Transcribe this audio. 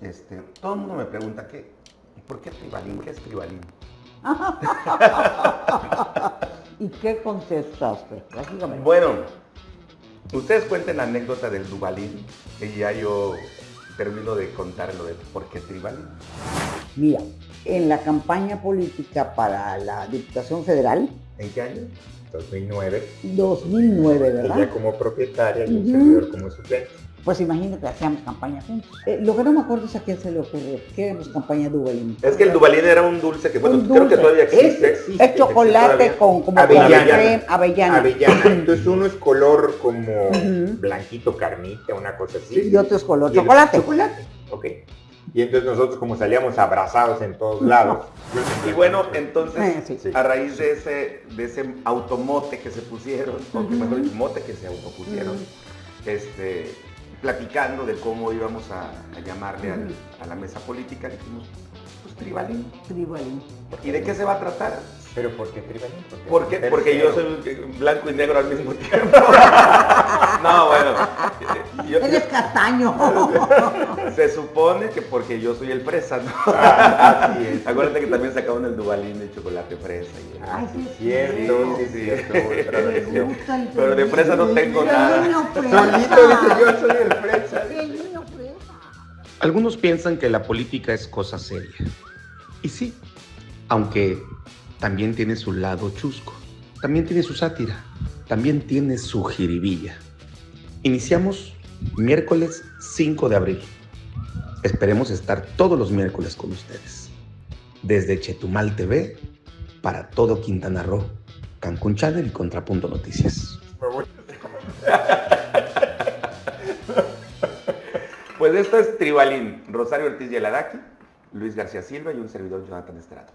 este, todo el mundo me pregunta, ¿qué, ¿por qué tribalín? ¿Qué es tribalín? ¿Y qué contestaste? Básicamente. Bueno, ustedes cuenten la anécdota del Dubalín y ya yo termino de contar lo de por qué tribalín. Mira, en la campaña política para la Diputación Federal, ¿En qué año? 2009. 2009, ¿verdad? Ella como propietaria y un Ujú. servidor como suplente. Pues imagínate, hacíamos campaña juntos. Eh, lo que no me acuerdo es a quién se le ocurrió, que éramos campaña Duvalín. Es que el Dubalín era un dulce que, bueno, creo que todavía Es- existe. Es chocolate existe con como Avellana. avellana. Avellana. Entonces uno es color como blanquito, carnita, una cosa así. Y otro es color Y el- chocolate. Chocolate. Ok. Y entonces nosotros como salíamos abrazados en todos lados. Y bueno, entonces, Eh, sí. Sí. a raíz de ese, de ese automote que se pusieron, o que Ujú. mejor dicho, mote que se autopusieron, este, platicando de cómo íbamos a, a llamarle al- a la mesa política, dijimos, pues tribalín. Tribalín. ¿Y de qué se va a tratar? ¿Pero por qué tribalín? ¿Por qué? Porque yo soy blanco y negro al mismo tiempo. no, bueno. yo- castaño. se supone que porque yo soy el fresa, ¿no? Ah, así es. Acuérdate que también sacaron el Dubalín de chocolate fresa. Y Ay, sí, sí, es cierto, sí, es sí. cierto. otra Me versión. gusta el Pero de fresa no tengo nada. Solito dice yo soy el fresa. Algunos piensan que la política es cosa seria. Y sí, aunque también tiene su lado chusco, también tiene su sátira, también tiene su jiribilla. Iniciamos miércoles 5 de abril. Esperemos estar todos los miércoles con ustedes. Desde Chetumal TV, para todo Quintana Roo, Cancún Channel y Contrapunto Noticias. Pues esto es Tribalín, Rosario Ortiz Yeladaki, Luis García Silva y un servidor Jonathan Estrada.